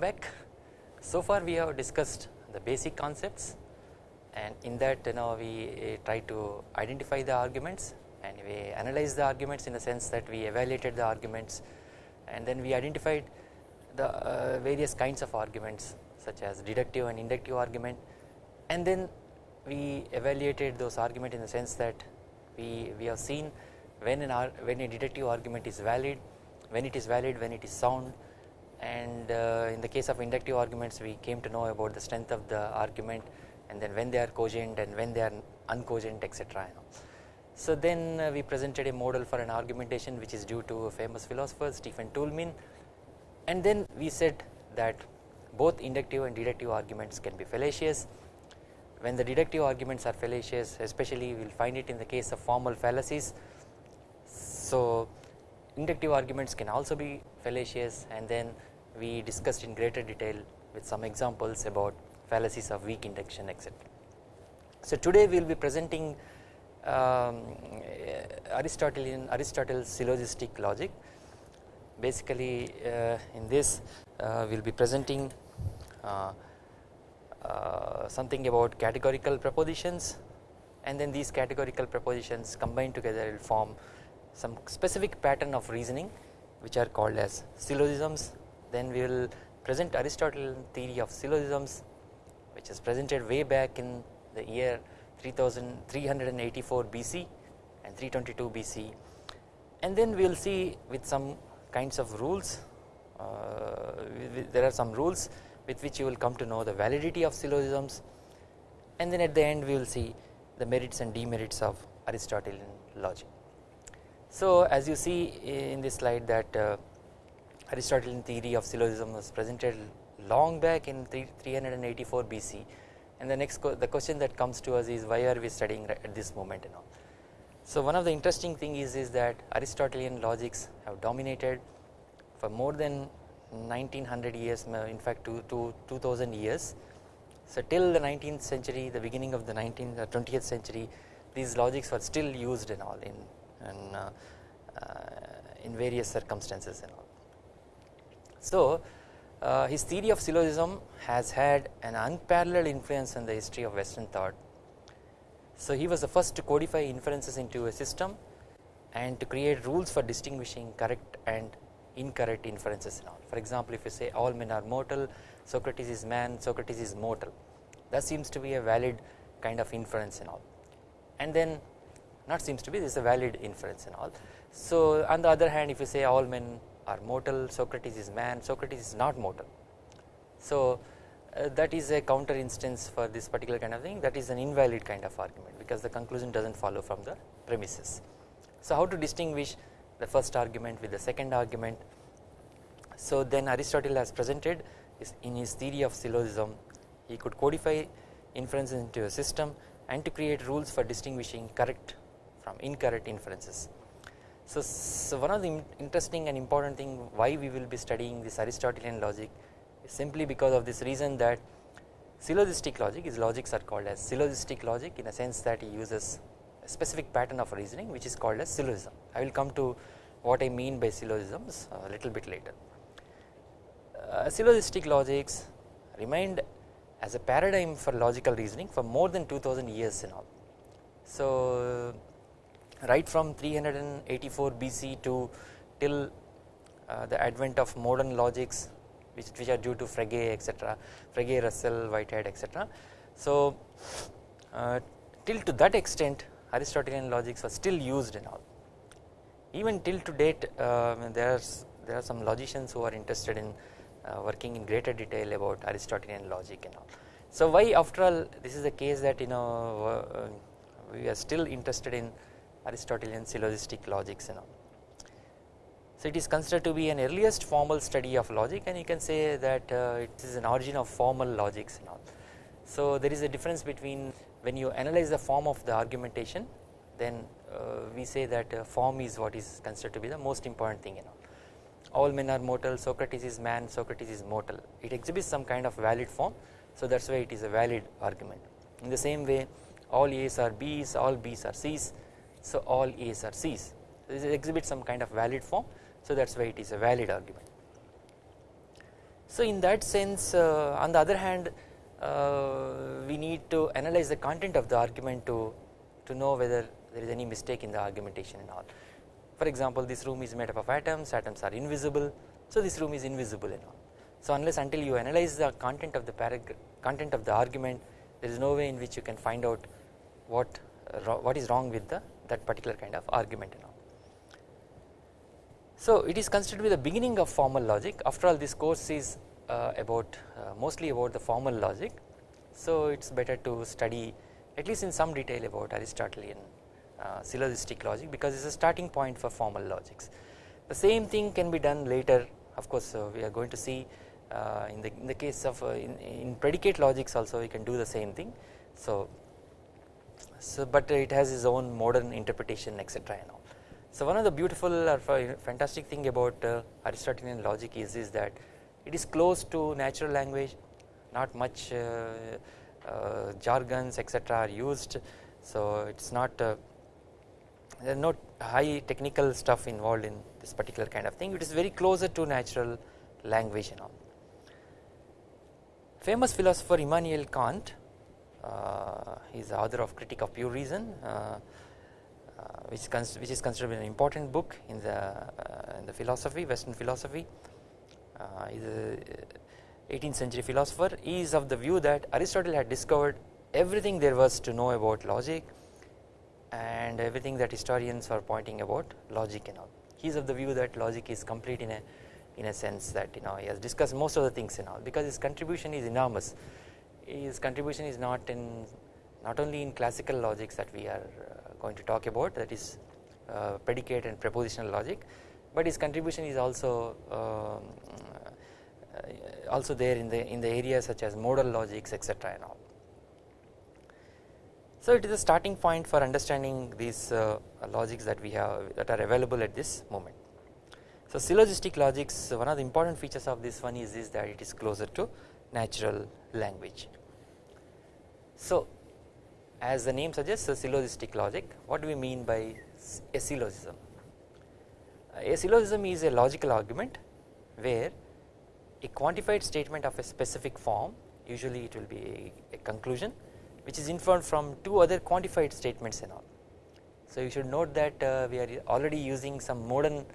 welcome back. So far we have discussed the basic concepts and in that you know we try to identify the arguments and we analyze the arguments in the sense that we evaluated the arguments and then we identified the uh, various kinds of arguments such as deductive and inductive argument and then we evaluated those arguments in the sense that we, we have seen when an when a deductive argument is valid, when it is valid, when it is sound and uh, in the case of inductive arguments we came to know about the strength of the argument and then when they are cogent and when they are uncogent etc. So then uh, we presented a model for an argumentation which is due to a famous philosopher Stephen Toulmin and then we said that both inductive and deductive arguments can be fallacious. When the deductive arguments are fallacious especially we will find it in the case of formal fallacies. So inductive arguments can also be fallacious and then we discussed in greater detail with some examples about fallacies of weak induction etc. So today we will be presenting um, Aristotelian Aristotle's syllogistic logic. Basically uh, in this uh, we will be presenting uh, uh, something about categorical propositions. And then these categorical propositions combined together will form some specific pattern of reasoning which are called as syllogisms then we will present Aristotelian theory of syllogisms which is presented way back in the year 3384 BC and 322 BC and then we will see with some kinds of rules uh, there are some rules with which you will come to know the validity of syllogisms and then at the end we will see the merits and demerits of Aristotelian logic. So as you see in this slide that uh, Aristotelian theory of syllogism was presented long back in 384 BC and the next the question that comes to us is why are we studying at this moment and all. So one of the interesting thing is, is that Aristotelian logics have dominated for more than 1900 years in fact to, to 2000 years. So till the 19th century the beginning of the 19th or 20th century these logics were still used and all in, in, uh, uh, in various circumstances and all. So uh, his theory of syllogism has had an unparalleled influence on the history of western thought. So he was the first to codify inferences into a system and to create rules for distinguishing correct and incorrect inferences and all. For example, if you say all men are mortal, Socrates is man, Socrates is mortal, that seems to be a valid kind of inference and all. And then not seems to be this is a valid inference and all. So on the other hand, if you say all men are mortal, Socrates is man, Socrates is not mortal. So uh, that is a counter instance for this particular kind of thing that is an invalid kind of argument because the conclusion does not follow from the premises. So how to distinguish the first argument with the second argument. So then Aristotle has presented in his theory of syllogism he could codify inferences into a system and to create rules for distinguishing correct from incorrect inferences. So, so one of the interesting and important thing why we will be studying this Aristotelian logic is simply because of this reason that syllogistic logic his logics are called as syllogistic logic in a sense that he uses a specific pattern of reasoning which is called as syllogism. I will come to what I mean by syllogisms a little bit later. Uh, syllogistic logics remained as a paradigm for logical reasoning for more than 2000 years and all. So right from 384 BC to till uh, the advent of modern logics which, which are due to Frege etc, Frege, Russell, Whitehead etc. So uh, till to that extent Aristotelian logics were still used in all. Even till to date uh, there, are, there are some logicians who are interested in uh, working in greater detail about Aristotelian logic and all. So why after all this is the case that you know uh, we are still interested in Aristotelian syllogistic logics and all. So it is considered to be an earliest formal study of logic and you can say that uh, it is an origin of formal logics and all. So there is a difference between when you analyze the form of the argumentation then uh, we say that uh, form is what is considered to be the most important thing you know. All men are mortal, Socrates is man, Socrates is mortal. It exhibits some kind of valid form so that is why it is a valid argument. In the same way all A's are B's, all B's are C's so all A's are C's. This exhibits some kind of valid form so that is why it is a valid argument. So in that sense uh, on the other hand uh, we need to analyze the content of the argument to, to know whether there is any mistake in the argumentation and all. For example this room is made up of atoms, atoms are invisible so this room is invisible and all. So unless until you analyze the content of the content of the argument there is no way in which you can find out what uh, what is wrong with the that particular kind of argument and all. So it is considered to be the beginning of formal logic after all this course is uh, about uh, mostly about the formal logic. So it is better to study at least in some detail about Aristotelian uh, syllogistic logic because it is a starting point for formal logics. The same thing can be done later of course uh, we are going to see uh, in the in the case of uh, in, in predicate logics also we can do the same thing. So so but it has its own modern interpretation etc and all. So one of the beautiful or fantastic thing about uh, Aristotelian logic is, is that it is close to natural language not much uh, uh, jargons etc are used so it is not uh, there are no high technical stuff involved in this particular kind of thing it is very closer to natural language and all. Famous philosopher Immanuel Kant he is the author of Critique of Pure Reason uh, uh, which, which is considered an important book in the, uh, in the philosophy western philosophy. Uh, is a 18th century philosopher. He is of the view that Aristotle had discovered everything there was to know about logic and everything that historians are pointing about logic and all. He is of the view that logic is complete in a in a sense that you know he has discussed most of the things and all because his contribution is enormous his contribution is not in not only in classical logics that we are uh, going to talk about that is uh, predicate and prepositional logic but his contribution is also um, uh, also there in the in the areas such as modal logics etc and all. So it is a starting point for understanding these uh, logics that we have that are available at this moment. So syllogistic logics one of the important features of this one is, is that it is closer to natural language. So as the name suggests a syllogistic logic what do we mean by a syllogism? A syllogism is a logical argument where a quantified statement of a specific form usually it will be a, a conclusion which is inferred from two other quantified statements and all. So you should note that uh, we are already using some modern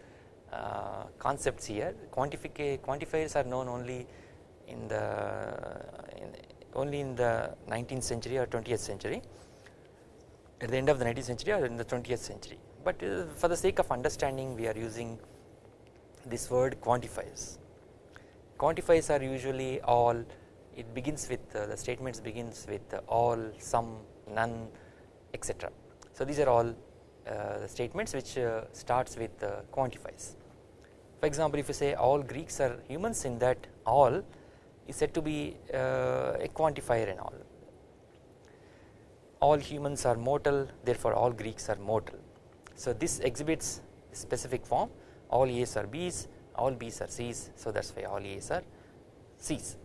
uh, concepts here quantifiers are known only in the in only in the 19th century or 20th century at the end of the 19th century or in the 20th century but uh, for the sake of understanding we are using this word quantifiers. Quantifiers are usually all it begins with uh, the statements begins with all some none etc. So these are all uh, statements which uh, starts with uh, quantifiers. For example if you say all Greeks are humans in that all is said to be uh, a quantifier and all. All humans are mortal therefore all Greeks are mortal. So this exhibits specific form all A's are B's all B's are C's so that is why all A's are C's.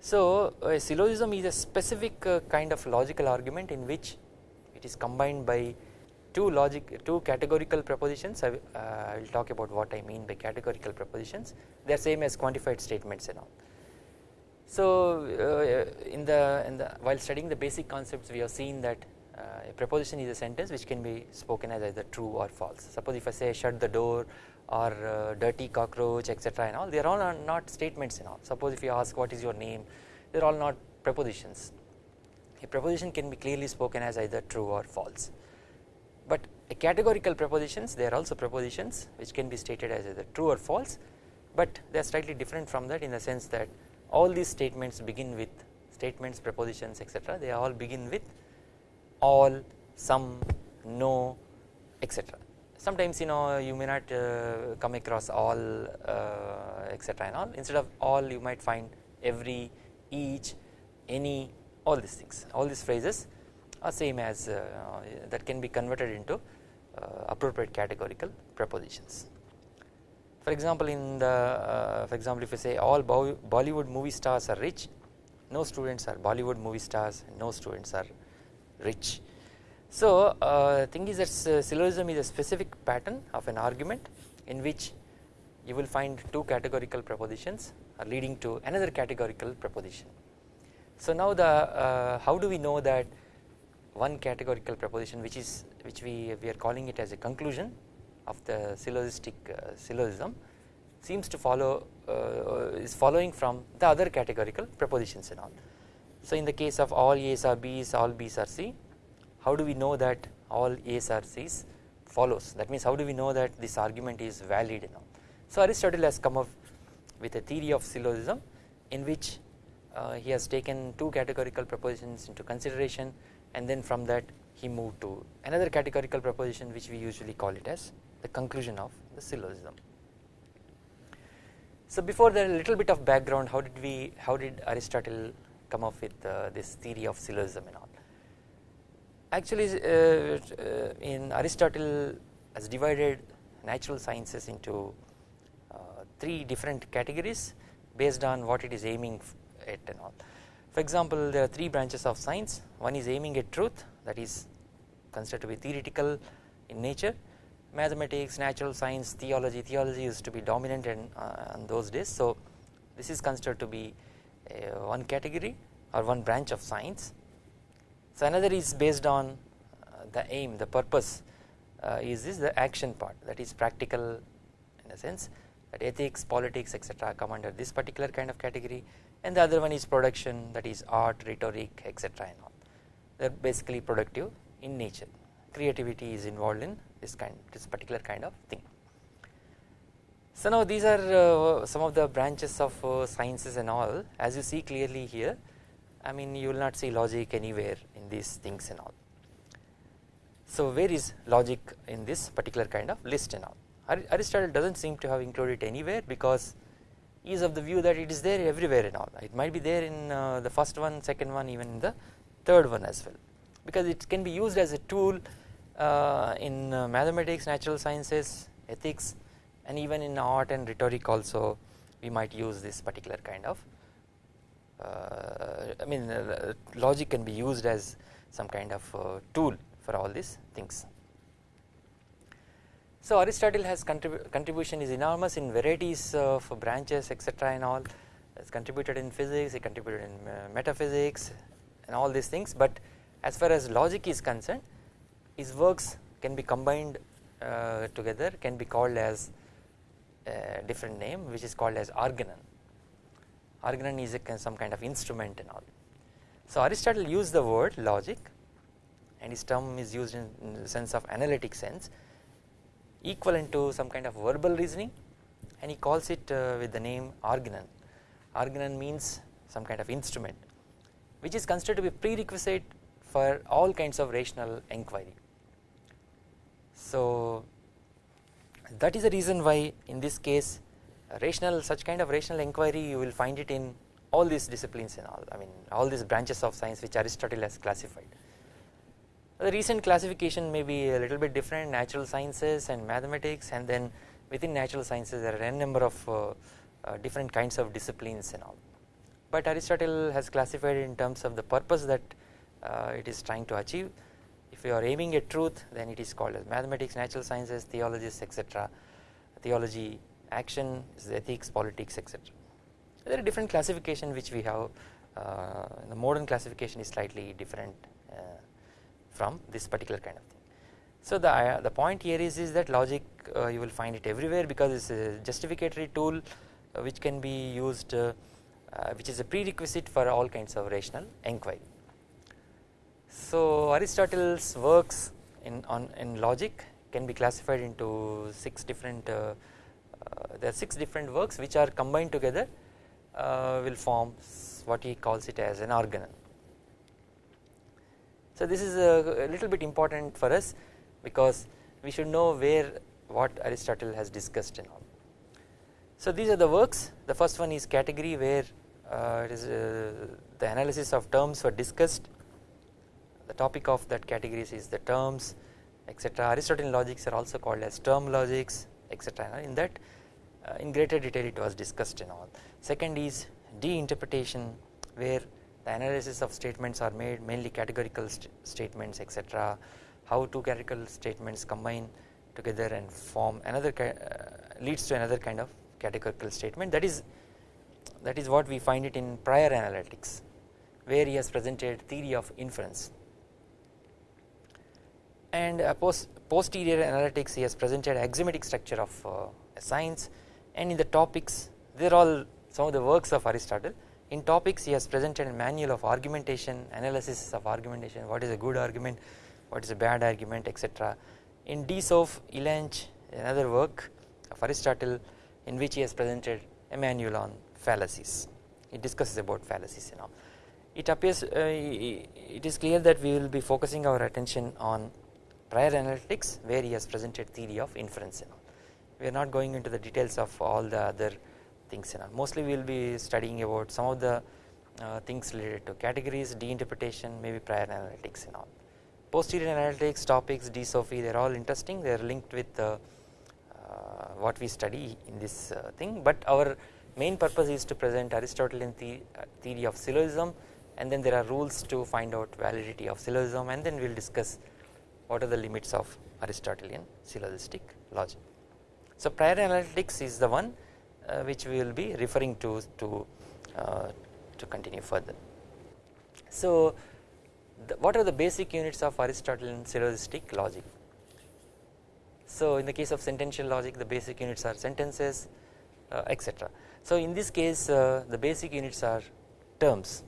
So a syllogism is a specific uh, kind of logical argument in which it is combined by two logic two categorical propositions I, uh, will talk about what I mean by categorical propositions they are same as quantified statements and all. So uh, in the in the while studying the basic concepts we have seen that uh, a proposition is a sentence which can be spoken as either true or false. Suppose if I say shut the door or uh, dirty cockroach etc and all they are all not statements and all. Suppose if you ask what is your name they are all not prepositions. A preposition can be clearly spoken as either true or false categorical prepositions they are also propositions which can be stated as either true or false but they are slightly different from that in the sense that all these statements begin with statements prepositions etc they all begin with all some no etc sometimes you know you may not uh, come across all uh, etc and all. Instead of all you might find every each any all these things. All these phrases are same as uh, that can be converted into appropriate categorical prepositions. For example, in the uh, for example if you say all Bollywood movie stars are rich, no students are Bollywood movie stars, no students are rich. So uh, thing is that syllogism is a specific pattern of an argument in which you will find two categorical propositions leading to another categorical proposition. So now the uh, how do we know that one categorical proposition which is which we, we are calling it as a conclusion of the syllogistic uh, syllogism seems to follow uh, is following from the other categorical propositions and all. So in the case of all A's are B's all B's are C how do we know that all A's are C's follows that means how do we know that this argument is valid and all. So Aristotle has come up with a theory of syllogism in which uh, he has taken two categorical propositions into consideration and then from that he moved to another categorical proposition which we usually call it as the conclusion of the syllogism. So before that a little bit of background how did we how did Aristotle come up with uh, this theory of syllogism and all. Actually uh, uh in Aristotle has divided natural sciences into uh, three different categories based on what it is aiming at and all. For example there are three branches of science one is aiming at truth that is considered to be theoretical in nature mathematics, natural science, theology, theology used to be dominant in, uh, in those days. So this is considered to be uh, one category or one branch of science. So another is based on uh, the aim, the purpose uh, is this the action part that is practical in a sense that ethics, politics etc come under this particular kind of category and the other one is production that is art, rhetoric etc and all they are basically productive in nature creativity is involved in this kind this particular kind of thing. So now these are uh, some of the branches of uh, sciences and all as you see clearly here I mean you will not see logic anywhere in these things and all. So where is logic in this particular kind of list and all Aristotle does not seem to have included anywhere because is of the view that it is there everywhere and all it might be there in uh, the first one second one even in the third one as well because it can be used as a tool uh, in uh, mathematics, natural sciences, ethics and even in art and rhetoric also we might use this particular kind of uh, I mean uh, logic can be used as some kind of tool for all these things. So Aristotle has contribu contribution is enormous in varieties of branches etc and all has contributed in physics, he contributed in uh, metaphysics and all these things but as far as logic is concerned his works can be combined uh, together can be called as a different name which is called as organon. Organon is a, some kind of instrument and all. So Aristotle used the word logic and his term is used in, in the sense of analytic sense equivalent to some kind of verbal reasoning and he calls it uh, with the name organon. Organon means some kind of instrument which is considered to be prerequisite for all kinds of rational inquiry. So that is the reason why in this case rational such kind of rational inquiry you will find it in all these disciplines and all I mean all these branches of science which Aristotle has classified. The recent classification may be a little bit different natural sciences and mathematics and then within natural sciences there are n number of uh, uh, different kinds of disciplines and all. But Aristotle has classified in terms of the purpose that uh, it is trying to achieve if you are aiming at truth then it is called as mathematics, natural sciences, theologies etc. Theology, action, ethics, politics etc. There are different classification which we have uh, the modern classification is slightly different uh, from this particular kind of thing. So the, uh, the point here is, is that logic uh, you will find it everywhere because it is a justificatory tool uh, which can be used uh, which is a prerequisite for all kinds of rational inquiry. So Aristotle's works in on in logic can be classified into six different uh, uh, there are six different works which are combined together uh, will form what he calls it as an organon. So this is a, a little bit important for us because we should know where what Aristotle has discussed and all. So these are the works the first one is category where uh, it is uh, the analysis of terms were discussed the topic of that categories is the terms etc Aristotelian logics are also called as term logics etc in that uh, in greater detail it was discussed and all. Second is de-interpretation where the analysis of statements are made mainly categorical st statements etc how two categorical statements combine together and form another uh, leads to another kind of categorical statement. That is that is what we find it in prior analytics where he has presented theory of inference. And post posterior analytics he has presented axiomatic structure of uh, science. And in the topics they are all some of the works of Aristotle in topics he has presented a manual of argumentation analysis of argumentation what is a good argument what is a bad argument etc in De Soph Elench another work of Aristotle in which he has presented a manual on fallacies. It discusses about fallacies and all. It appears uh, it is clear that we will be focusing our attention on prior analytics where he has presented theory of inference and all. We are not going into the details of all the other things and all mostly we will be studying about some of the uh, things related to categories de-interpretation maybe prior analytics and all. Posterior analytics topics de-Sophy they are all interesting. They are linked with uh, what we study in this uh, thing. But our main purpose is to present Aristotelian the, uh, theory of syllogism and then there are rules to find out validity of syllogism and then we will discuss what are the limits of Aristotelian syllogistic logic. So prior analytics is the one which we will be referring to to uh, to continue further. So the, what are the basic units of Aristotelian syllogistic logic? So in the case of sentential logic the basic units are sentences uh, etc. So in this case uh, the basic units are terms.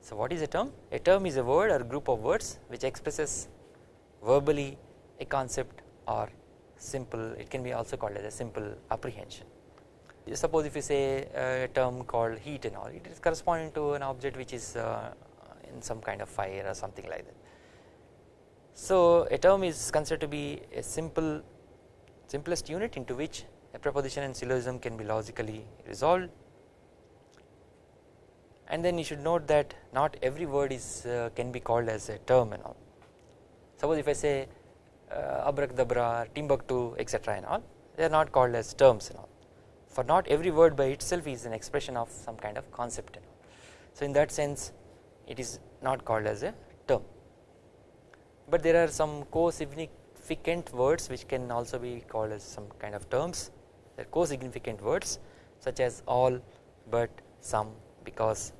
So what is a term? A term is a word or group of words which expresses verbally a concept or simple it can be also called as a simple apprehension. Suppose if you say a term called heat and all it is corresponding to an object which is uh, in some kind of fire or something like that. So a term is considered to be a simple simplest unit into which a proposition and syllogism can be logically resolved. And then you should note that not every word is uh, can be called as a term and all. Suppose if I say uh, abracadabra, Timbuktu etc and all they are not called as terms and all for not every word by itself is an expression of some kind of concept. So in that sense it is not called as a term. But there are some co-significant words which can also be called as some kind of terms. They are co-significant words such as all but some because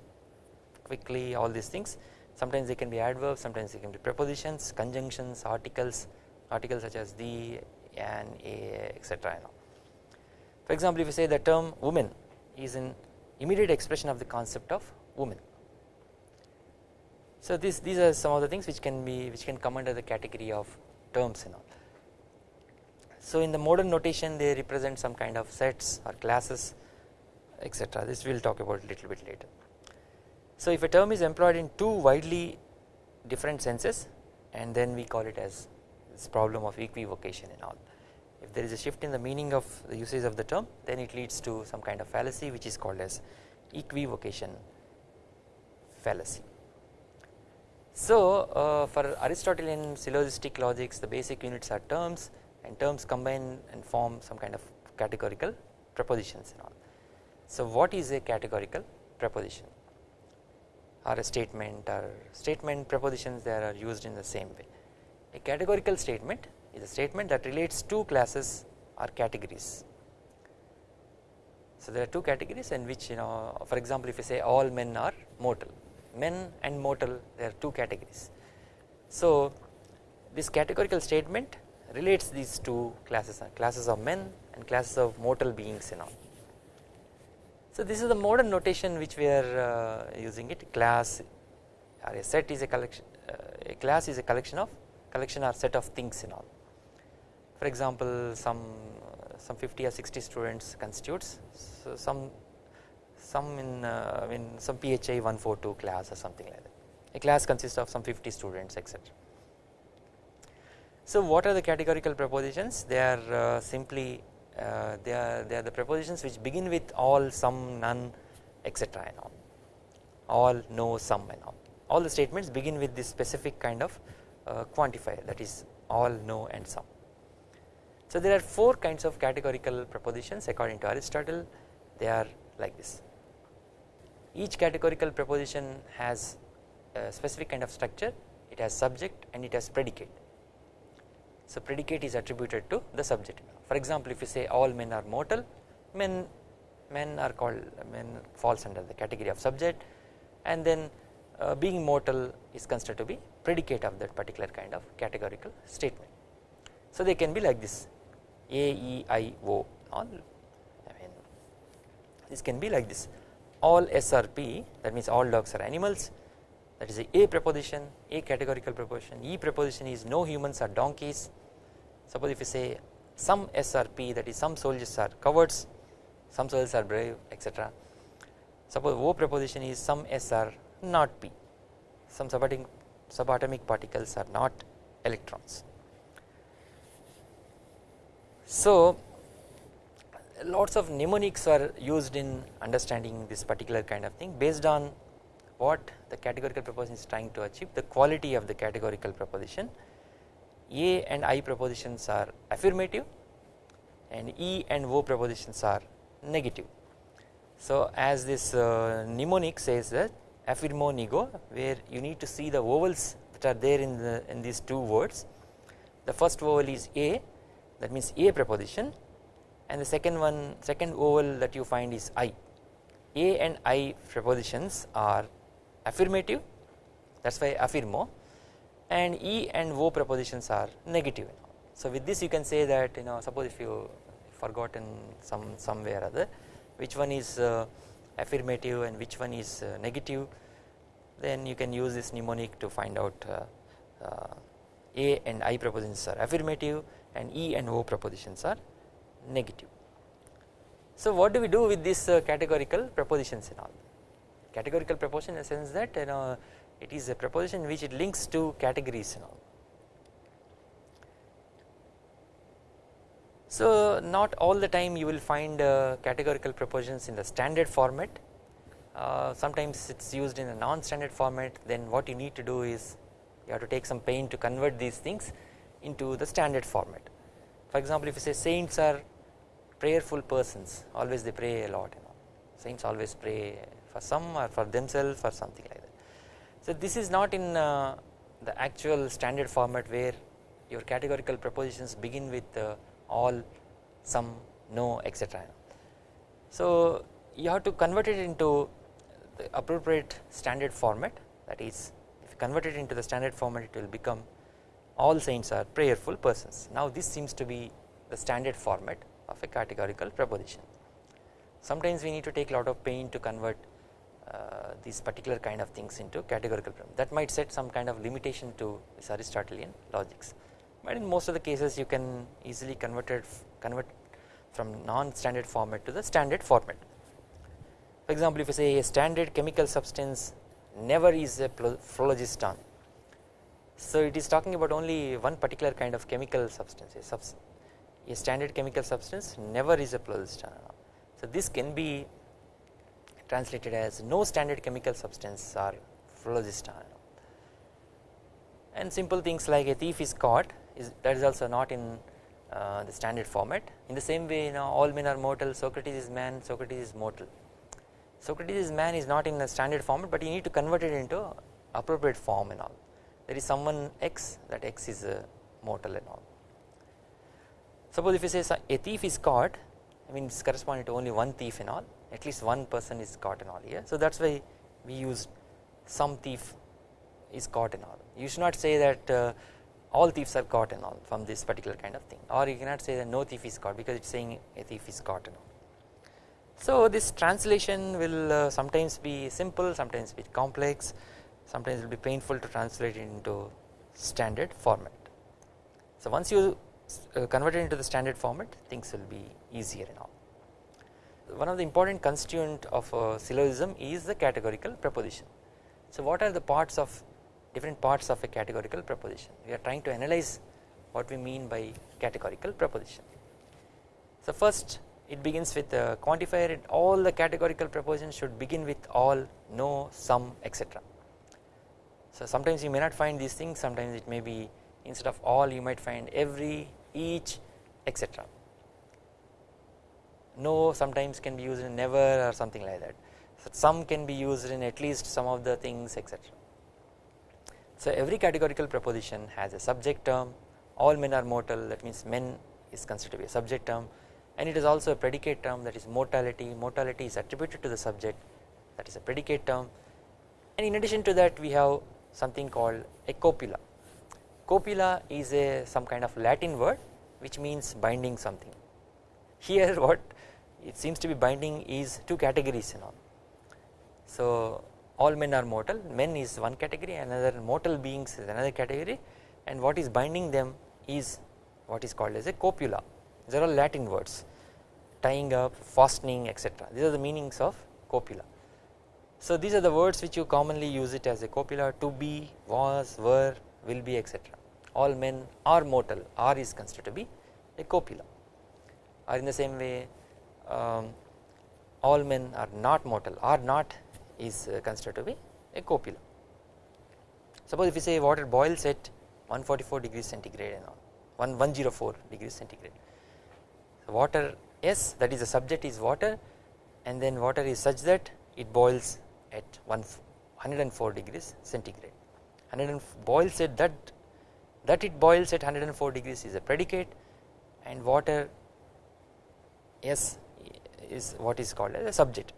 quickly all these things. Sometimes they can be adverbs sometimes they can be prepositions conjunctions articles articles such as the and a etc for example if you say the term woman is an immediate expression of the concept of woman. So this these are some of the things which can be which can come under the category of terms and all. So in the modern notation they represent some kind of sets or classes etc this we will talk about a little bit later. So if a term is employed in two widely different senses and then we call it as this problem of equivocation and all. There is a shift in the meaning of the usage of the term then it leads to some kind of fallacy which is called as equivocation fallacy. So uh, for Aristotelian syllogistic logics the basic units are terms and terms combine and form some kind of categorical prepositions and all. So what is a categorical preposition? or a statement or statement prepositions they are used in the same way. A categorical statement is a statement that relates two classes or categories. So there are two categories in which you know for example if you say all men are mortal men and mortal there are two categories. So this categorical statement relates these two classes classes of men and classes of mortal beings and all so this is the modern notation which we are uh, using it class or a set is a collection uh, a class is a collection of collection or set of things in all. For example some some 50 or 60 students constitutes. So some some in uh, in some PHI 142 class or something like that. A class consists of some 50 students etc. So what are the categorical propositions? They are uh, simply uh, they are they are the propositions which begin with all some none etc and all. All no some and all. All the statements begin with this specific kind of uh, quantifier that is all no and some so there are four kinds of categorical propositions according to Aristotle. They are like this. Each categorical proposition has a specific kind of structure. It has subject and it has predicate. So predicate is attributed to the subject. For example if you say all men are mortal men men are called men falls under the category of subject. And then uh, being mortal is considered to be predicate of that particular kind of categorical statement. So they can be like this A, E, I, O. All. I mean this can be like this. All S are P that means all dogs are animals. That is a A preposition A categorical preposition. E preposition is no humans are donkeys. Suppose if you say some S are P that is some soldiers are cowards some soldiers are brave etc suppose O preposition is some S are not P. Some subatomic, subatomic particles are not electrons. So lots of mnemonics are used in understanding this particular kind of thing based on what the categorical proposition is trying to achieve the quality of the categorical proposition A and I propositions are affirmative and E and O propositions are negative. So as this uh, mnemonic says that affirmo nego where you need to see the vowels that are there in the in these two words the first vowel is A that means A preposition and the second one second vowel that you find is I. A and I prepositions are affirmative that is why affirmo and E and O prepositions are negative so with this you can say that you know suppose if you forgotten some somewhere or other which one is uh, affirmative and which one is uh, negative then you can use this mnemonic to find out uh, uh, A and I prepositions are affirmative and E and O prepositions are negative. So what do we do with these uh, categorical prepositions and all categorical preposition in the sense that you know it is a preposition which it links to categories and all. So not all the time you will find uh, categorical prepositions in the standard format uh, sometimes it is used in a non-standard format then what you need to do is you have to take some pain to convert these things into the standard format. For example if you say saints are prayerful persons always they pray a lot you know saints always pray for some or for themselves or something like that. So this is not in uh, the actual standard format where your categorical propositions begin with uh, all some no etc. So you have to convert it into the appropriate standard format that is if you convert it into the standard format it will become all saints are prayerful persons. Now this seems to be the standard format of a categorical proposition. Sometimes we need to take a lot of pain to convert uh, these particular kind of things into categorical that might set some kind of limitation to this Aristotelian logics but in most of the cases you can easily convert it convert from non-standard format to the standard format for example, if you say a standard chemical substance never is a phlogiston. So it is talking about only one particular kind of chemical substance, a, a standard chemical substance never is a phlogiston. So this can be translated as no standard chemical substance or phlogiston. And simple things like a thief is caught is that is also not in uh, the standard format. In the same way, you know, all men are mortal. Socrates is man. Socrates is mortal. Socrates is man is not in the standard format but you need to convert it into appropriate form and all there is someone x that x is a mortal and all. Suppose if you say a thief is caught I mean it's corresponding to only one thief and all at least one person is caught and all here so that is why we use some thief is caught and all. You should not say that uh, all thieves are caught and all from this particular kind of thing. Or you cannot say that no thief is caught because it is saying a thief is caught and all. So this translation will uh, sometimes be simple, sometimes be complex, sometimes it will be painful to translate it into standard format. So once you uh, convert it into the standard format things will be easier and all. One of the important constituent of a syllogism is the categorical preposition. So what are the parts of different parts of a categorical preposition we are trying to analyze what we mean by categorical preposition. So first it begins with a quantifier and all the categorical prepositions should begin with all, no, some etc. So sometimes you may not find these things sometimes it may be instead of all you might find every, each etc. No sometimes can be used in never or something like that. So some can be used in at least some of the things etc. So every categorical proposition has a subject term, all men are mortal that means men is considered to be a subject term and it is also a predicate term that is mortality mortality is attributed to the subject that is a predicate term and in addition to that we have something called a copula. Copula is a some kind of latin word which means binding something. Here what it seems to be binding is two categories and all. So all men are mortal. Men is one category another mortal beings is another category. And what is binding them is what is called as a copula. These are all latin words. Tying up fastening etc these are the meanings of copula so these are the words which you commonly use it as a copula to be was were will be etc all men are mortal are is considered to be a copula or in the same way um, all men are not mortal are not is uh, considered to be a copula. Suppose if you say water boils at 144 degrees centigrade and all 104 degrees centigrade. So water S that is the subject is water and then water is such that it boils at 104 degrees centigrade. 100 boils at that that it boils at 104 degrees is a predicate and water S is what is called as a subject.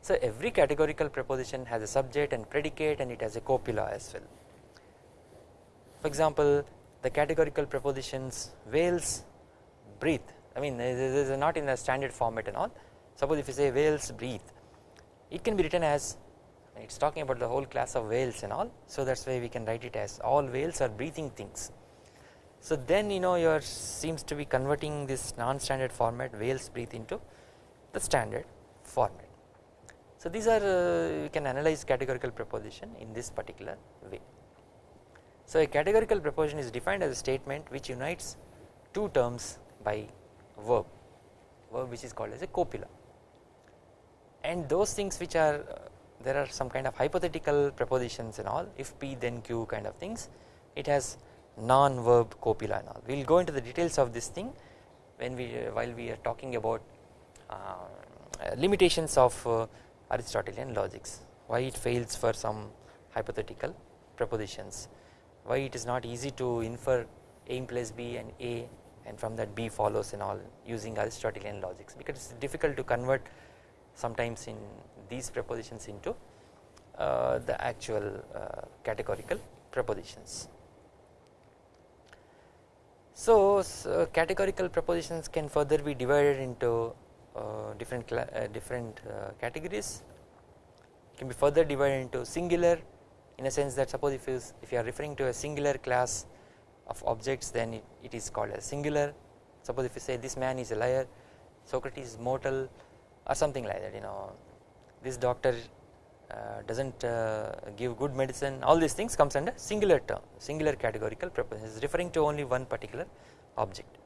So every categorical preposition has a subject and predicate and it has a copula as well. For example, the categorical prepositions whales breathe. I mean this is not in a standard format and all. Suppose if you say whales breathe it can be written as it is talking about the whole class of whales and all so that is why we can write it as all whales are breathing things. So then you know your seems to be converting this non-standard format whales breathe into the standard format. So these are uh, you can analyze categorical proposition in this particular way. So a categorical proposition is defined as a statement which unites two terms by verb, verb which is called as a copula and those things which are uh, there are some kind of hypothetical prepositions and all if P then Q kind of things it has non-verb copula and all. We will go into the details of this thing when we uh, while we are talking about uh, limitations of uh, Aristotelian logics. Why it fails for some hypothetical prepositions. Why it is not easy to infer a implies b and a and from that b follows and all using Aristotelian logics. Because it is difficult to convert sometimes in these prepositions into uh, the actual uh, categorical prepositions. So, so, categorical prepositions can further be divided into uh, different uh, different uh, categories can be further divided into singular in a sense that suppose if you if you are referring to a singular class of objects then it, it is called a singular suppose if you say this man is a liar Socrates is mortal or something like that you know. This doctor uh, does not uh, give good medicine. All these things comes under singular term singular categorical preposition is referring to only one particular object.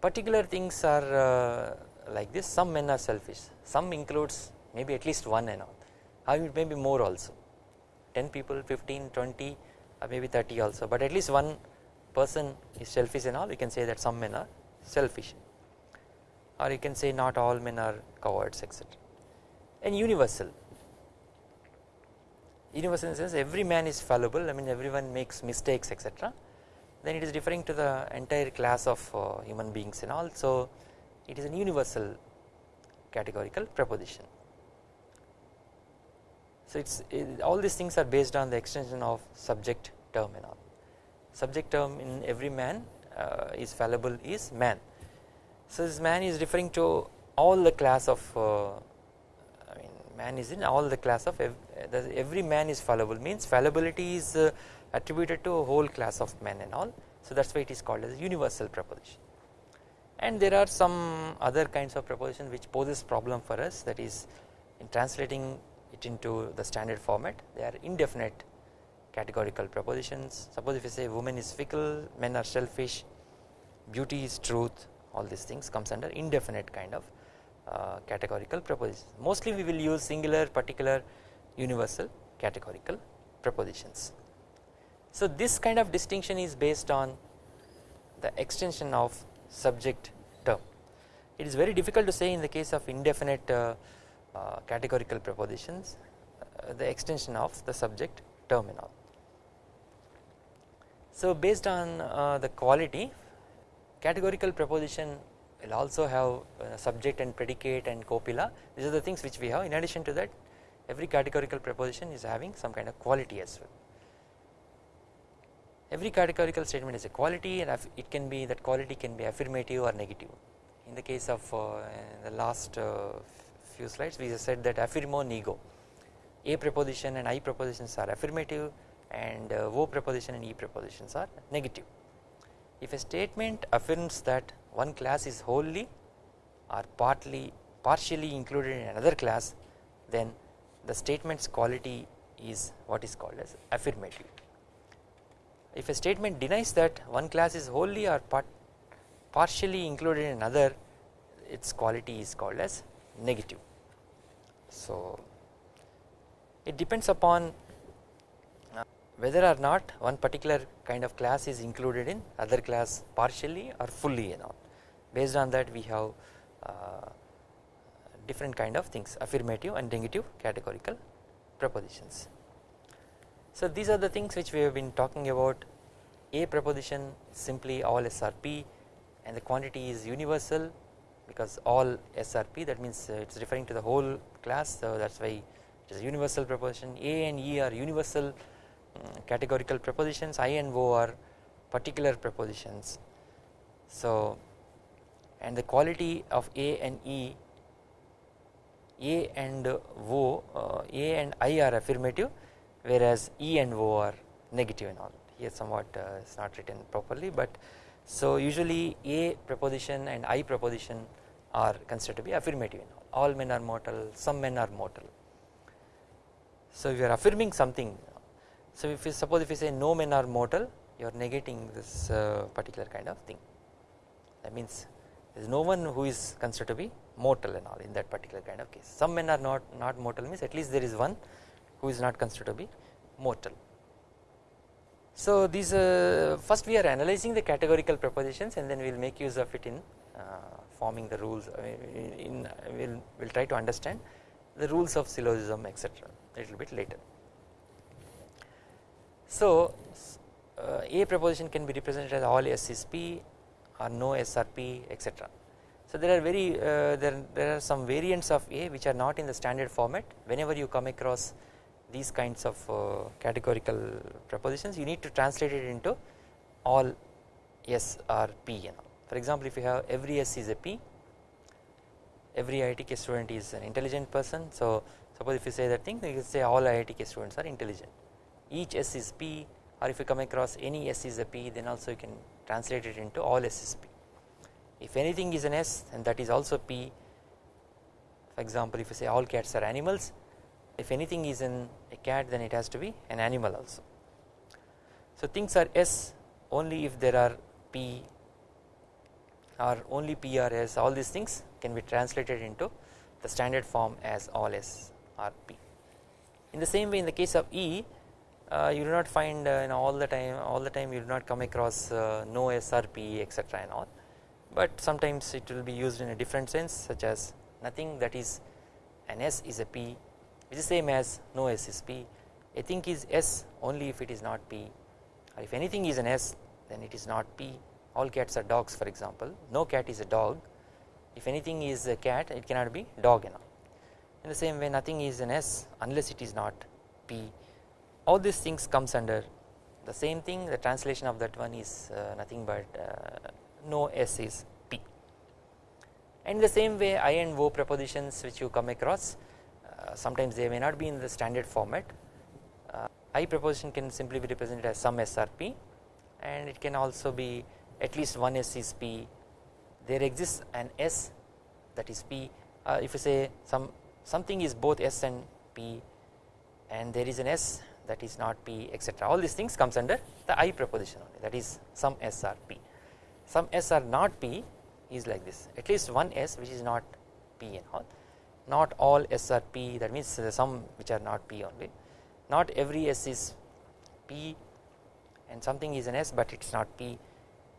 Particular things are uh, like this. Some men are selfish. Some includes maybe at least one and all. Or it may be more also. 10 people 15 20 or maybe 30 also. But at least one person is selfish and all. You can say that some men are selfish or you can say not all men are cowards etc and universal universal in the sense every man is fallible I mean everyone makes mistakes etc then it is referring to the entire class of uh, human beings and all so it is an universal categorical proposition. So it's it, all these things are based on the extension of subject term and all. Subject term in every man uh, is fallible is man. So this man is referring to all the class of uh, I mean man is in all the class of every, every man is fallible. Means fallibility is uh, attributed to a whole class of men and all. So that is why it is called as universal proposition. And there are some other kinds of proposition which poses problem for us. That is in translating it into the standard format they are indefinite categorical propositions. Suppose if you say woman is fickle men are selfish beauty is truth all these things comes under indefinite kind of uh, categorical propositions. mostly we will use singular particular universal categorical propositions. so this kind of distinction is based on the extension of subject term. It is very difficult to say in the case of indefinite uh, uh, categorical propositions uh, the extension of the subject term and all. So based on uh, the quality categorical proposition will also have uh, subject and predicate and copula these are the things which we have in addition to that every categorical proposition is having some kind of quality as well. Every categorical statement is a quality and it can be that quality can be affirmative or negative. In the case of uh, the last uh, few slides we said that affirmo nego a preposition and I prepositions are affirmative and uh, O preposition and E prepositions are negative. If a statement affirms that one class is wholly or partly partially included in another class then the statement's quality is what is called as affirmative. If a statement denies that one class is wholly or part partially included in another its quality is called as negative. So it depends upon whether or not one particular kind of class is included in other class partially or fully you know based on that we have uh, different kind of things affirmative and negative categorical propositions. So these are the things which we have been talking about. A proposition simply all S are P and the quantity is universal because all S are P that means uh, it is referring to the whole class so that is why it is a universal proposition. A and E are universal categorical prepositions I and O are particular prepositions. So and the quality of A and E A and O uh, A and I are affirmative whereas E and O are negative and all. Here somewhat uh, is not written properly but so usually A preposition and I preposition are considered to be affirmative in all men are mortal some men are mortal. So if you are affirming something so if you suppose if you say no men are mortal you are negating this uh, particular kind of thing that means there is no one who is considered to be mortal and all in that particular kind of case some men are not not mortal means at least there is one who is not considered to be mortal. So these uh, first we are analyzing the categorical propositions and then we will make use of it in uh, forming the rules in, in we will we'll try to understand the rules of syllogism etc a little bit later. So uh, A proposition can be represented as all S is P or no S P etc. So there are very uh, there, there are some variants of A which are not in the standard format whenever you come across these kinds of uh, categorical propositions you need to translate it into all S or P you know. For example if you have every S is a P every IITK student is an intelligent person so suppose if you say that thing you can say all IITK students are intelligent each S is P or if you come across any S is a P then also you can translate it into all S is P. If anything is an S and that is also P. For example if you say all cats are animals if anything is in a cat then it has to be an animal also. So things are S only if there are P or only P or S all these things can be translated into the standard form as all S are P. In the same way in the case of E you do not find uh, all the time all the time you do not come across uh, no S are P etc and all. But sometimes it will be used in a different sense such as nothing that is an S is a P which is same as no S is P. A thing is S only if it is not P. Or if anything is an S then it is not P. All cats are dogs for example. No cat is a dog. If anything is a cat it cannot be dog you know in the same way nothing is an S unless it is not P all these things comes under the same thing. The translation of that one is uh, nothing but uh, no S is P. And the same way I and O prepositions which you come across uh, sometimes they may not be in the standard format. Uh, I preposition can simply be represented as some S are P and it can also be at least one S is P. There exists an S that is P. Uh, if you say some something is both S and P and there is an S that is not P etc all these things comes under the I proposition only. That is some S or P. Some S are not P is like this. At least one S which is not P and all. Not all S are P that means some which are not P only. Not every S is P and something is an S but it is not P.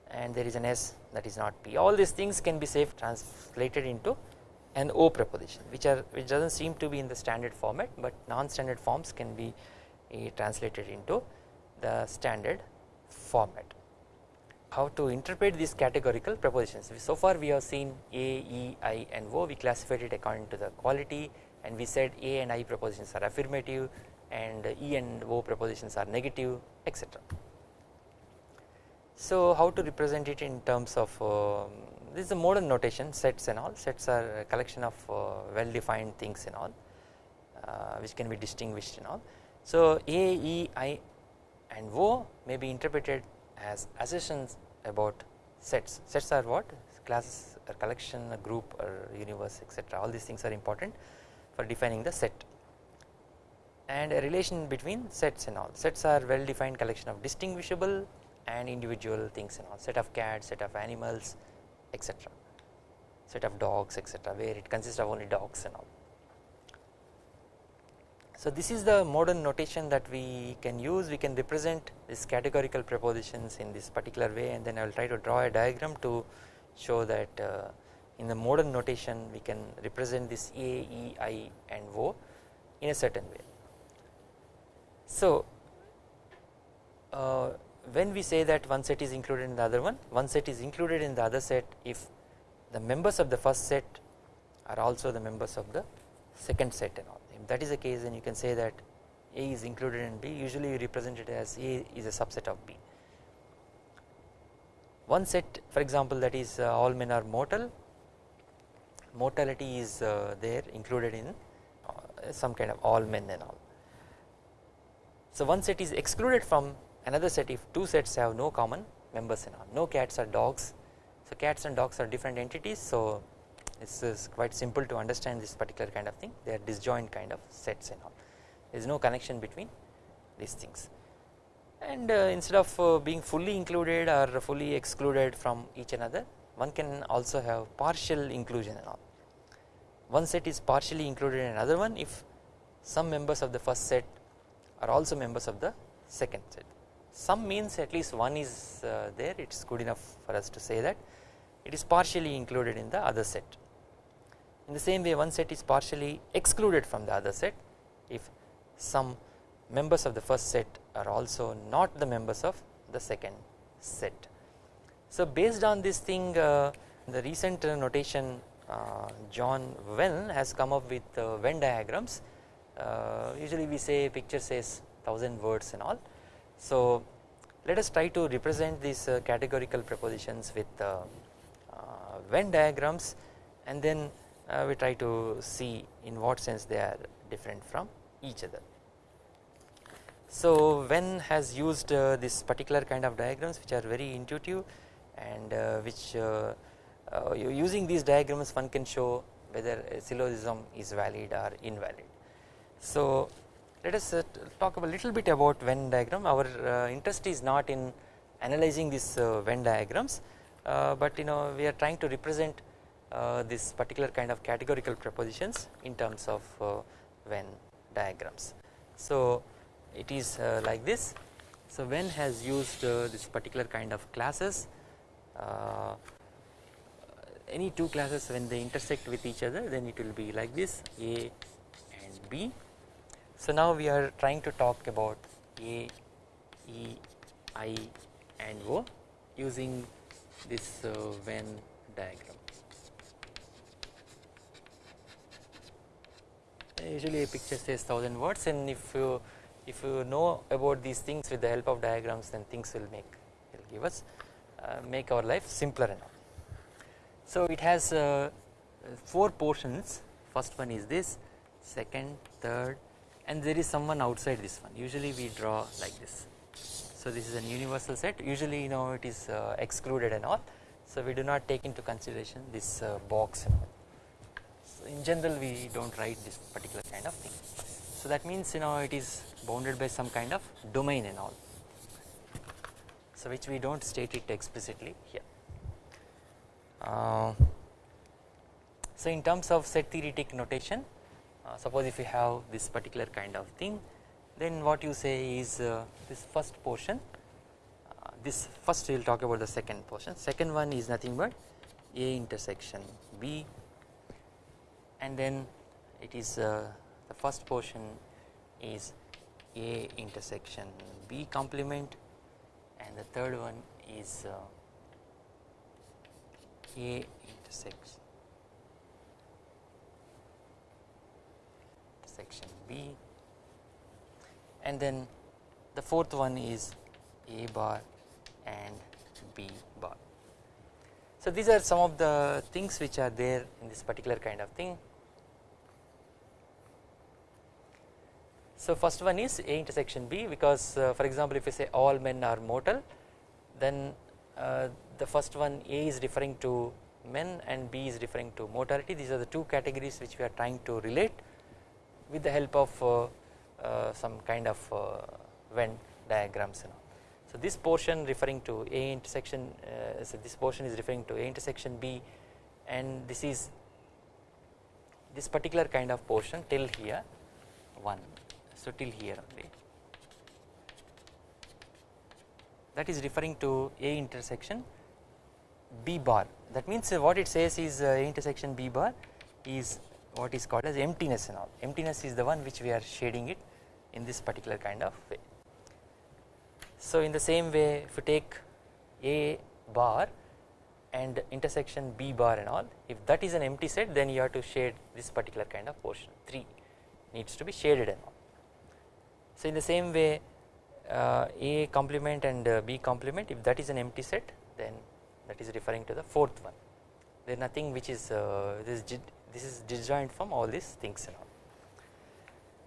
And there is an S that is not P. All these things can be safe translated into an O proposition which are which does not seem to be in the standard format but non standard forms can be translated into the standard format. How to interpret these categorical propositions so far we have seen A, E, I and O we classified it according to the quality and we said A and I propositions are affirmative and E and O propositions are negative etc. So how to represent it in terms of uh, this is a modern notation sets and all sets are a collection of uh, well defined things and all uh, which can be distinguished and all. So A, E, I and O may be interpreted as assertions about sets. Sets are what? Classes, a collection, a group, or universe, etc. All these things are important for defining the set. And a relation between sets and all. Sets are well defined collection of distinguishable and individual things and all. Set of cats, set of animals, etc. Set of dogs, etc. Where it consists of only dogs and all. So this is the modern notation that we can use we can represent these categorical propositions in this particular way and then I will try to draw a diagram to show that uh, in the modern notation we can represent this A, E, I and O in a certain way. So uh, when we say that one set is included in the other one, one set is included in the other set if the members of the first set are also the members of the second set and all if that is the case then you can say that A is included in B usually we represent it as A is a subset of B. One set for example that is uh, all men are mortal, mortality is uh, there included in uh, some kind of all men and all. So one set is excluded from another set if two sets have no common members and all no cats or dogs. So cats and dogs are different entities so this is quite simple to understand this particular kind of thing. They are disjoint kind of sets and all. There is no connection between these things. And uh, instead of uh, being fully included or fully excluded from each another one can also have partial inclusion and all. One set is partially included in another one if some members of the first set are also members of the second set. Some means at least one is uh, there. It is good enough for us to say that. It is partially included in the other set in the same way one set is partially excluded from the other set if some members of the first set are also not the members of the second set. So based on this thing uh, the recent uh, notation uh, John Venn has come up with uh, Venn diagrams uh, usually we say picture says 1000 words and all. So let us try to represent these uh, categorical propositions with Venn diagrams and then uh, we try to see in what sense they are different from each other. So Venn has used uh, this particular kind of diagrams which are very intuitive and uh, which uh, uh, using these diagrams one can show whether a syllogism is valid or invalid. So let us uh, talk a little bit about Venn diagram our interest is not in analyzing these Venn diagrams but you know we are trying to represent this particular kind of categorical propositions in terms of uh, Venn diagrams. So it is uh, like this. So Venn has used uh, this particular kind of classes uh, any two classes when they intersect with each other then it will be like this A and B. So now we are trying to talk about A, E, I and O using this Venn diagram. Usually a picture says 1000 words and if you if you know about these things with the help of diagrams then things will make will give us uh, make our life simpler. So it has uh, four portions. First one is this second third and there is someone outside this one. Usually we draw like this. So this is an universal set. Usually you know it is uh, excluded and all. So we do not take into consideration this uh, box and all in general we do not write this particular kind of thing. So that means you know it is bounded by some kind of domain and all. So which we do not state it explicitly here. Uh, so in terms of set theoretic notation uh, suppose if you have this particular kind of thing then what you say is uh, this first portion uh, this first we will talk about the second portion second one is nothing but A intersection B and then it is uh, the first portion is A intersection B complement and the third one is uh, A intersects intersection B and then the fourth one is A bar and B bar. So these are some of the things which are there in this particular kind of thing. So first one is A intersection B because uh, for example if you say all men are mortal then uh, the first one A is referring to men and B is referring to mortality these are the two categories which we are trying to relate with the help of uh, uh some kind of uh, Venn diagrams you know. So this portion referring to A intersection uh, so this portion is referring to A intersection B and this is this particular kind of portion till here 1 so till here only that is referring to A intersection B bar that means what it says is uh, A intersection B bar is what is called as emptiness and all emptiness is the one which we are shading it in this particular kind of way. So in the same way if you take A bar and intersection B bar and all if that is an empty set then you have to shade this particular kind of portion 3 needs to be shaded and all. So in the same way uh, A complement and uh, B complement if that is an empty set then that is referring to the fourth one there is nothing which is uh, this this is disjoint from all these things and all.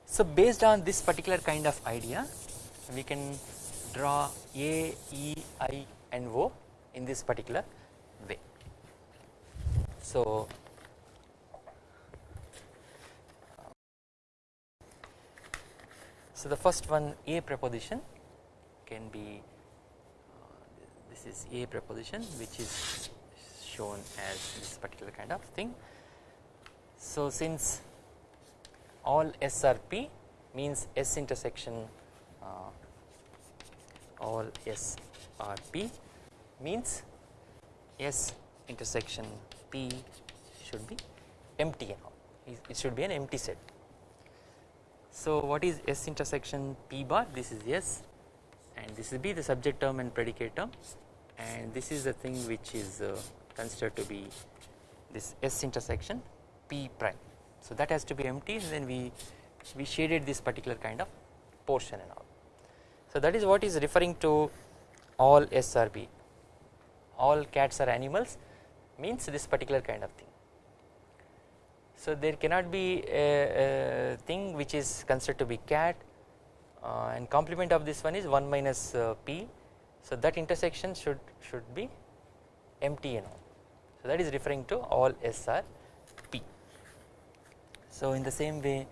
So based on this particular kind of idea we can draw A, E, I and O in this particular way. So So the first one A preposition can be uh, this is A preposition which is shown as this particular kind of thing so since all S are P means S intersection uh, all S are P means S intersection P should be empty it should be an empty set. So what is S intersection P bar this is S and this will be the subject term and predicate term and this is the thing which is uh, considered to be this S intersection P prime. So that has to be empty and then we we shaded this particular kind of portion and all. So that is what is referring to all S are P all cats are animals means this particular kind of thing. So there cannot be a, a thing which is considered to be cat uh, and complement of this one is 1 minus uh, p. So that intersection should should be empty and all. So that is referring to all SR p. So in the same way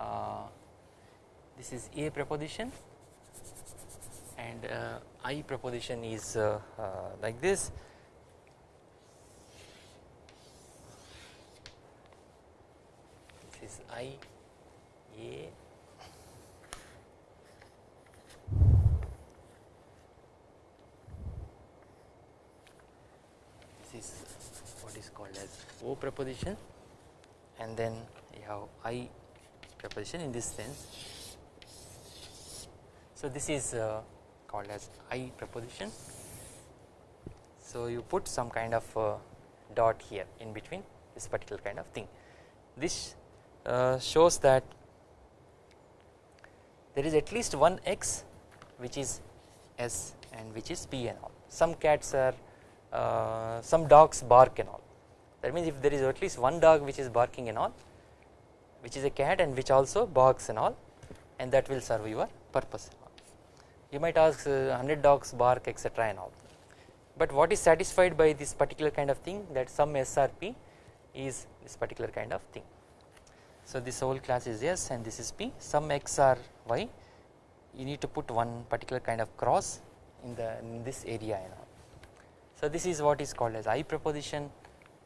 uh, this is a preposition and uh, I proposition is uh, uh, like this is I A this is what is called as O preposition and then you have I preposition in this sense. So this is uh, called as I preposition. So you put some kind of uh, dot here in between this particular kind of thing. This shows that there is at least one X which is S and which is P and all. Some cats are, uh, some dogs bark and all. That means if there is at least one dog which is barking and all, which is a cat and which also barks and all, and that will serve your purpose you might ask uh, 100 dogs bark etc and all but what is satisfied by this particular kind of thing that some S are P is this particular kind of thing. So this whole class is S and this is P. Some X or Y. You need to put one particular kind of cross in the in this area and all. So this is what is called as I preposition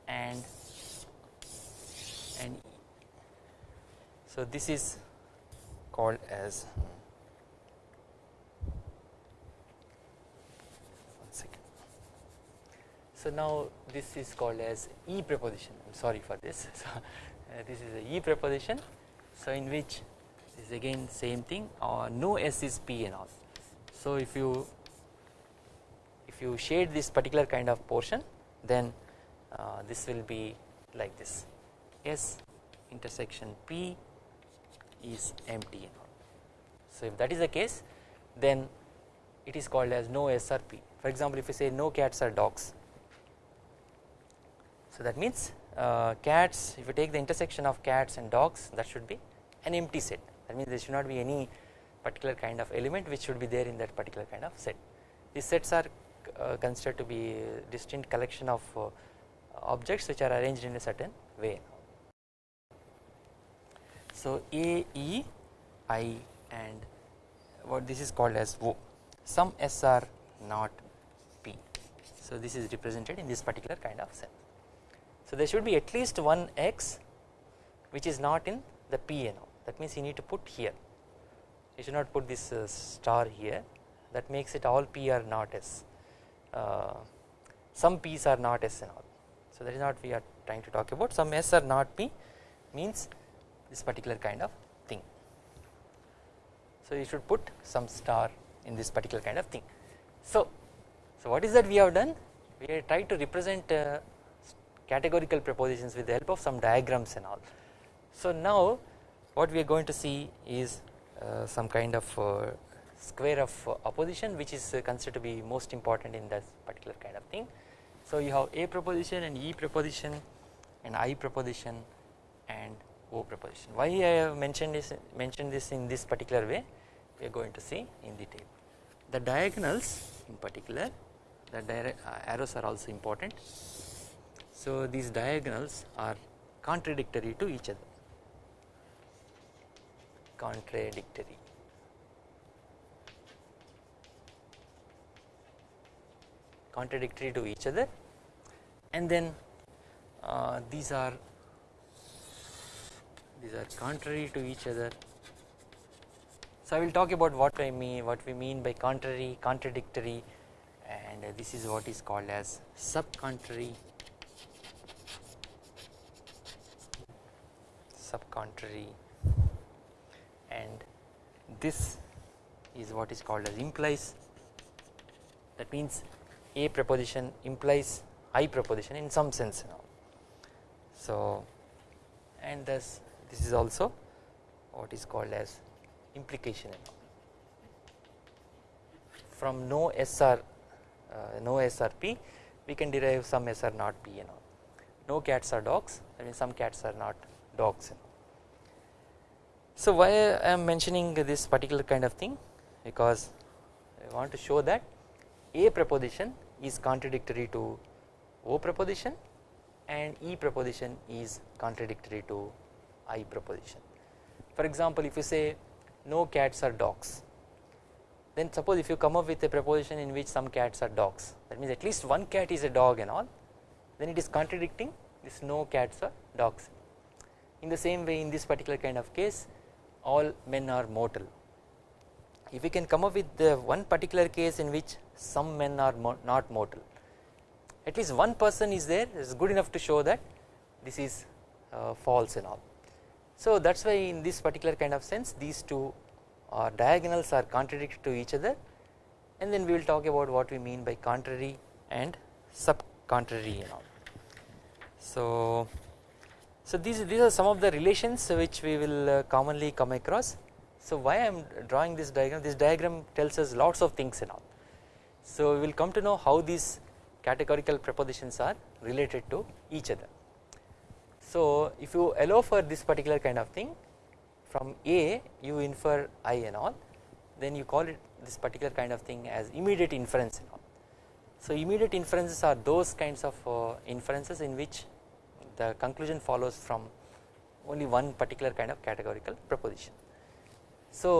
and and so this is called as So now this is called as E preposition. I am sorry for this. So this is a E preposition so in which this is again same thing or no S is P and all. So if you if you shade this particular kind of portion then uh, this will be like this. S intersection P is empty so if that is the case then it is called as no s SRP for example if you say no cats are dogs so that means uh, cats if you take the intersection of cats and dogs that should be an empty set. That means there should not be any particular kind of element which should be there in that particular kind of set. These sets are uh, considered to be distinct collection of uh, objects which are arranged in a certain way. So A, E, I and what this is called as O. Some S are not P. So this is represented in this particular kind of cell so there should be at least one X which is not in the PNO that means you need to put here. You should not put this uh, star here. That makes it all P are not S. Uh, some P's are not S and all. So that is not we are trying to talk about. Some S are not P means this particular kind of thing. So you should put some star in this particular kind of thing. So so what is that we have done? We have tried to represent uh, categorical propositions with the help of some diagrams and all. So now what we are going to see is uh, some kind of uh, square of uh, opposition which is uh, considered to be most important in that particular kind of thing. So you have a proposition and e proposition and i proposition and o proposition why i have mentioned this mentioned this in this particular way? We are going to see in detail the diagonals in particular the uh, arrows are also important so these diagonals are contradictory to each other. Contradictory. Contradictory to each other. And then uh, these are these are contrary to each other. So I will talk about what I mean what we mean by contrary contradictory. And this is what is called as subcontrary subcontrary and this is what is called as implies that means a proposition implies I proposition in some sense now. So and thus this is also what is called as implication from no SR uh, no S are P we can derive some SR not P you know no cats are dogs I mean some cats are not dogs. So why I am mentioning this particular kind of thing because I want to show that a proposition is contradictory to O proposition and E proposition is contradictory to I proposition. For example if you say no cats are dogs then suppose if you come up with a proposition in which some cats are dogs that means at least one cat is a dog and all then it is contradicting this no cats are dogs. In the same way in this particular kind of case all men are mortal if we can come up with the one particular case in which some men are mo not mortal at least one person is there is good enough to show that this is uh, false and all. So that is why in this particular kind of sense these two uh, diagonals are contradictory to each other and then we will talk about what we mean by contrary and sub contrary and all. So, so these, these are some of the relations which we will uh, commonly come across so why I am drawing this diagram this diagram tells us lots of things and all. So we will come to know how these categorical propositions are related to each other. So if you allow for this particular kind of thing from A you infer I and all then you call it this particular kind of thing as immediate inference and all. So immediate inferences are those kinds of uh, inferences in which the conclusion follows from only one particular kind of categorical proposition. So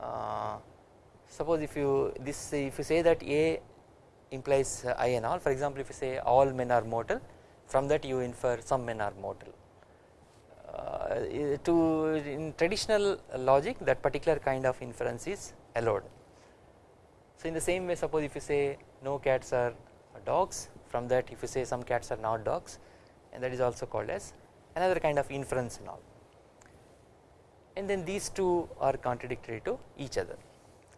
uh, suppose if you this if you say that A implies I and all for example if you say all men are mortal from that you infer some men are mortal uh, to in traditional logic that particular kind of inference is allowed. So in the same way suppose if you say no cats are dogs from that if you say some cats are not dogs and that is also called as another kind of inference and all and then these two are contradictory to each other.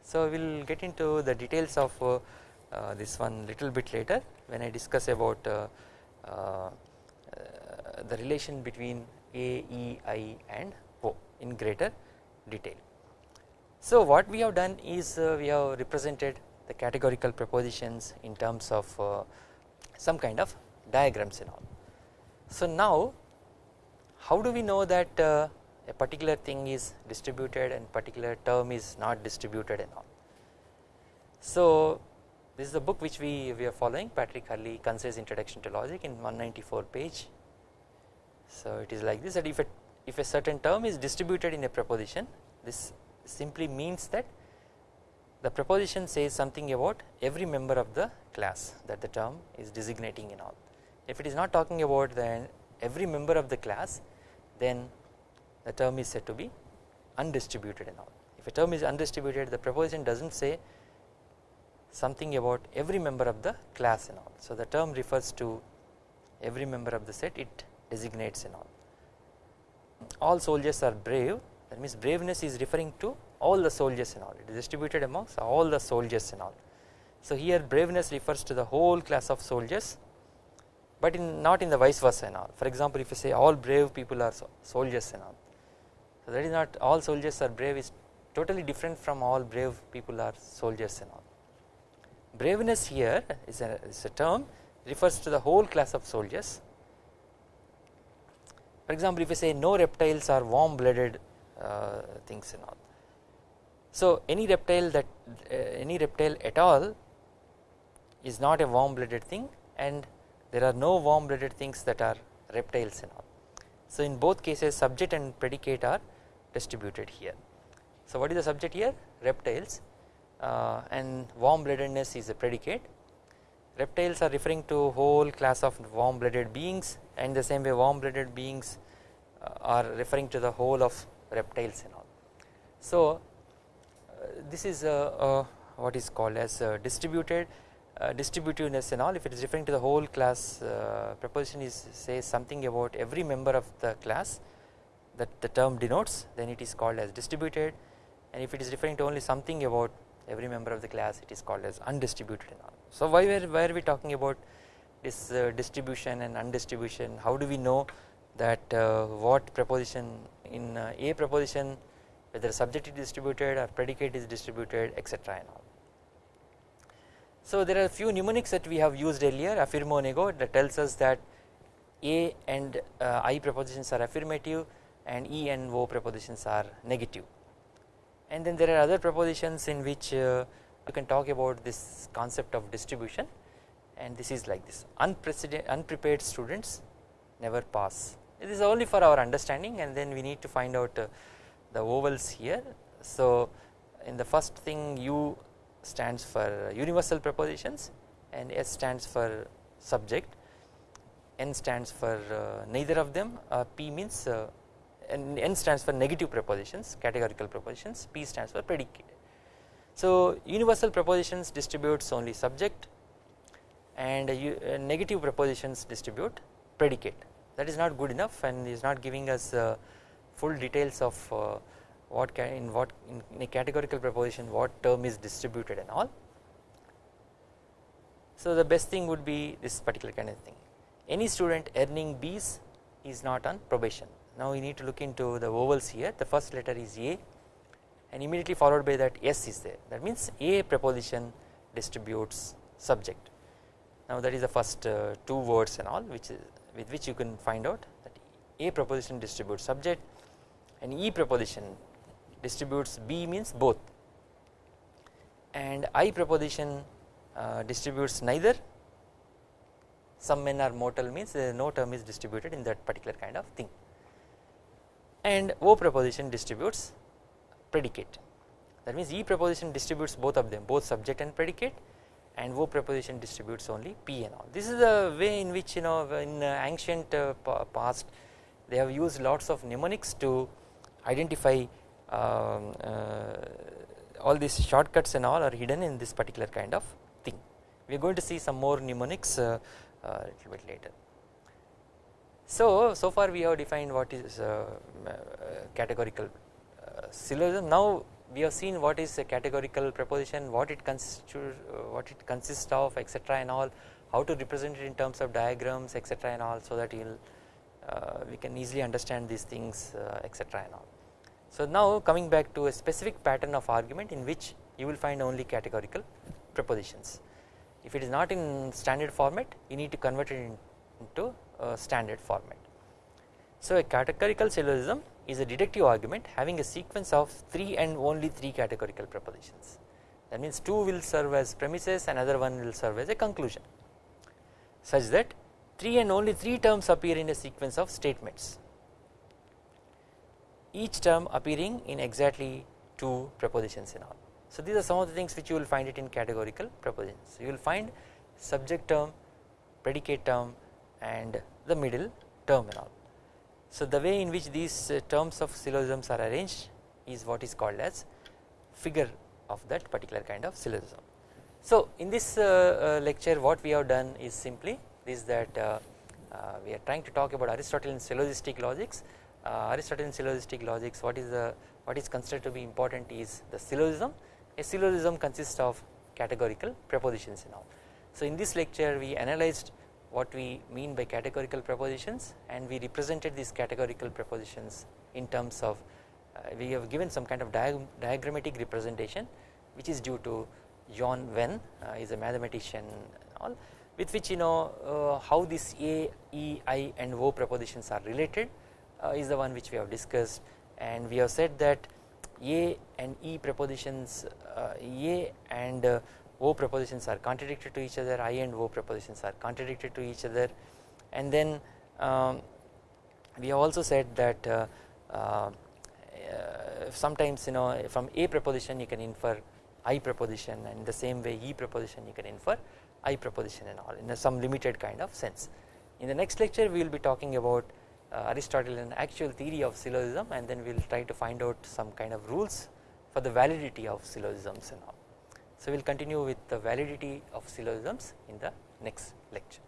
So we will get into the details of uh, uh, this one little bit later when I discuss about uh, uh, the relation between A, E, I and O in greater detail. So what we have done is uh, we have represented the categorical propositions in terms of some kind of diagrams and all. So now how do we know that uh, a particular thing is distributed and particular term is not distributed and all. So this is the book which we, we are following Patrick Hurley concise introduction to logic in 194 page. So it is like this that if a, if a certain term is distributed in a proposition this simply means that the proposition says something about every member of the class that the term is designating in all. If it is not talking about then every member of the class then the term is said to be undistributed in all. If a term is undistributed the proposition does not say something about every member of the class in all. So the term refers to every member of the set it designates in all. All soldiers are brave that means braveness is referring to all the soldiers and all it is distributed amongst all the soldiers and all. So here braveness refers to the whole class of soldiers but in not in the vice versa and all for example if you say all brave people are soldiers and all so that is not all soldiers are brave is totally different from all brave people are soldiers and all. Braveness here is a, is a term refers to the whole class of soldiers. For example, if you say no reptiles are warm blooded uh, things and all. So any reptile that uh, any reptile at all is not a warm blooded thing and there are no warm blooded things that are reptiles and all. So in both cases subject and predicate are distributed here. So what is the subject here reptiles uh, and warm bloodedness is a predicate reptiles are referring to whole class of warm blooded beings and the same way warm blooded beings uh, are referring to the whole of reptiles and all. So this is what is called as distributed uh, distributiveness and all. If it is referring to the whole class uh, preposition is says something about every member of the class that the term denotes then it is called as distributed. And if it is referring to only something about every member of the class it is called as undistributed and all. So why were, why are we talking about this uh, distribution and undistribution? How do we know that uh, what proposition in uh, a preposition whether subject is distributed or predicate is distributed etc and all. So there are a few mnemonics that we have used earlier affirmo nego that tells us that a and uh, i prepositions are affirmative and E and O prepositions are negative. And then there are other prepositions in which uh, you can talk about this concept of distribution. And this is like this. Unprepared students never pass. It is only for our understanding and then we need to find out uh, the vowels here. So in the first thing U stands for universal propositions and S stands for subject. N stands for uh, neither of them. Uh, P means uh, and N stands for negative propositions categorical propositions P stands for predicate. So universal propositions distributes only subject and uh, negative propositions distribute predicate. That is not good enough and is not giving us uh, full details of uh, what can in what in a categorical proposition what term is distributed and all. So the best thing would be this particular kind of thing. Any student earning B's is not on probation. Now we need to look into the vowels here. The first letter is A and immediately followed by that S is there. That means A preposition distributes subject. Now that is the first uh, two words and all which is with which you can find out that A preposition distributes subject and E preposition distributes B means both. And I preposition uh, distributes neither. Some men are mortal means uh, no term is distributed in that particular kind of thing. And O preposition distributes predicate. That means E preposition distributes both of them both subject and predicate. And O preposition distributes only P and all. This is the way in which you know in ancient uh, past they have used lots of mnemonics to identify um, uh, all these shortcuts and all are hidden in this particular kind of thing. We are going to see some more mnemonics uh, a little bit later. So, so far we have defined what is uh, uh, categorical uh, syllogism now we have seen what is a categorical proposition what it uh, what it consists of etc and all how to represent it in terms of diagrams etc and all so that you will uh, we can easily understand these things uh, etc and all. So now coming back to a specific pattern of argument in which you will find only categorical propositions. If it is not in standard format you need to convert it into standard format. So a categorical syllogism is a deductive argument having a sequence of 3 and only 3 categorical propositions that means 2 will serve as premises another one will serve as a conclusion such that 3 and only 3 terms appear in a sequence of statements each term appearing in exactly 2 propositions in all. So these are some of the things which you will find it in categorical propositions you will find subject term predicate term and the middle term and all. So the way in which these uh, terms of syllogisms are arranged is what is called as figure of that particular kind of syllogism. So in this uh, uh, lecture what we have done is simply is that we are trying to talk about Aristotelian syllogistic logics. Uh, Aristotelian syllogistic logics what is the what is considered to be important is the syllogism. A syllogism consists of categorical propositions and all. So in this lecture we analyzed what we mean by categorical propositions and we represented these categorical propositions in terms of uh, we have given some kind of diagrammatic representation which is due to John Venn uh, is a mathematician all with which you know uh, how this A, E, I and O propositions are related is the one which we have discussed and we have said that A and E propositions uh, A and uh, O propositions are contradictory to each other I and O propositions are contradictory to each other and then um, we have also said that uh, uh, sometimes you know from A proposition you can infer I proposition and the same way E proposition you can infer I proposition and all in some limited kind of sense. In the next lecture we will be talking about uh, uh, Aristotelian actual theory of syllogism and then we will try to find out some kind of rules for the validity of syllogisms and all. So we will continue with the validity of syllogisms in the next lecture.